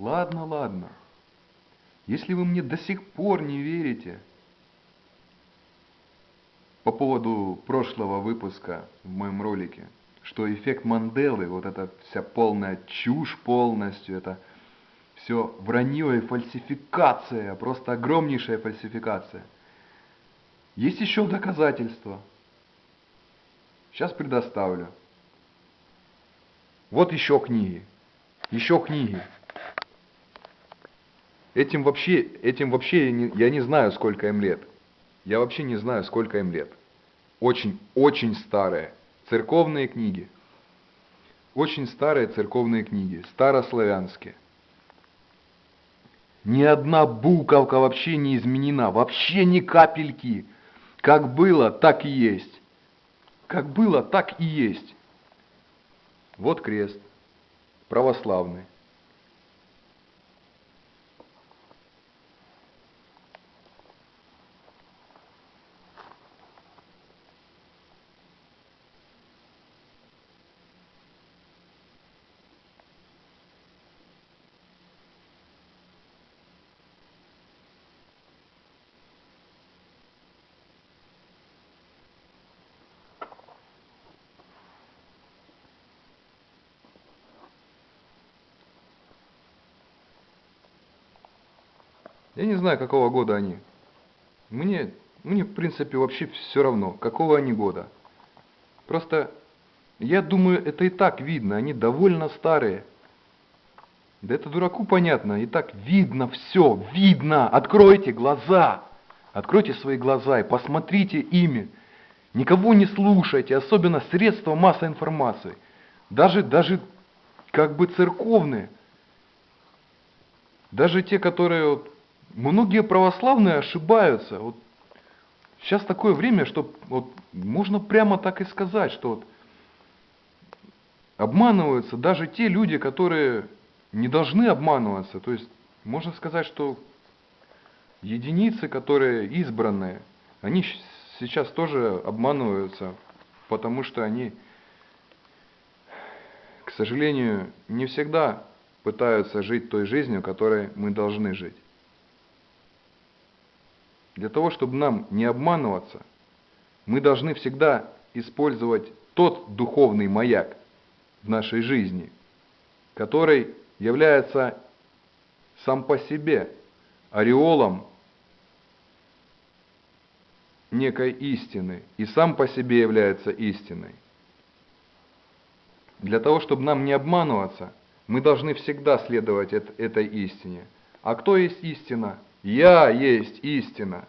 Ладно, ладно. Если вы мне до сих пор не верите по поводу прошлого выпуска в моем ролике, что эффект Манделы, вот эта вся полная чушь полностью, это все вранье и фальсификация, просто огромнейшая фальсификация. Есть еще доказательства. Сейчас предоставлю. Вот еще книги. Еще книги. Этим вообще, этим вообще я не, я не знаю, сколько им лет. Я вообще не знаю, сколько им лет. Очень, очень старые. Церковные книги. Очень старые церковные книги. Старославянские. Ни одна буковка вообще не изменена. Вообще ни капельки. Как было, так и есть. Как было, так и есть. Вот крест. Православный. Я не знаю, какого года они. Мне, мне в принципе вообще все равно, какого они года. Просто я думаю, это и так видно, они довольно старые. Да это дураку понятно, и так видно все, видно. Откройте глаза, откройте свои глаза и посмотрите ими. Никого не слушайте, особенно средства массовой информации. Даже, даже как бы церковные. Даже те, которые Многие православные ошибаются. Вот сейчас такое время, что вот можно прямо так и сказать, что вот обманываются даже те люди, которые не должны обманываться. То есть можно сказать, что единицы, которые избранные, они сейчас тоже обманываются, потому что они, к сожалению, не всегда пытаются жить той жизнью, которой мы должны жить. Для того, чтобы нам не обманываться, мы должны всегда использовать тот духовный маяк в нашей жизни, который является сам по себе ореолом некой истины и сам по себе является истиной. Для того, чтобы нам не обманываться, мы должны всегда следовать этой истине. А кто есть истина? Я есть истина.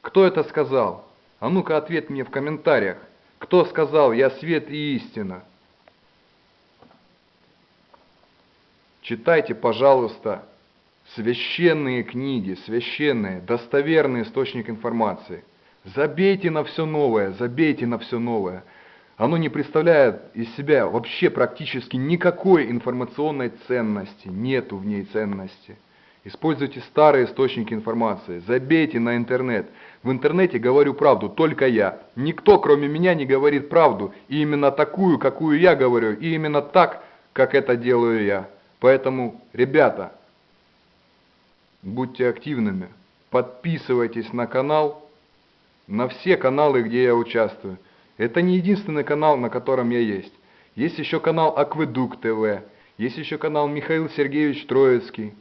Кто это сказал? А ну-ка ответь мне в комментариях. Кто сказал «Я свет и истина»? Читайте, пожалуйста, священные книги, священные, достоверный источник информации. Забейте на все новое, забейте на все новое. Оно не представляет из себя вообще практически никакой информационной ценности, нету в ней ценности. Используйте старые источники информации, забейте на интернет. В интернете говорю правду только я. Никто, кроме меня, не говорит правду. И именно такую, какую я говорю, и именно так, как это делаю я. Поэтому, ребята, будьте активными, подписывайтесь на канал, на все каналы, где я участвую. Это не единственный канал, на котором я есть. Есть еще канал Акведук ТВ, есть еще канал Михаил Сергеевич Троицкий.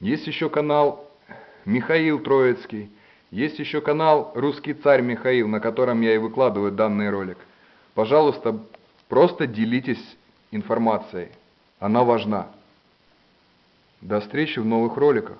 Есть еще канал Михаил Троицкий. Есть еще канал «Русский царь Михаил», на котором я и выкладываю данный ролик. Пожалуйста, просто делитесь информацией. Она важна. До встречи в новых роликах.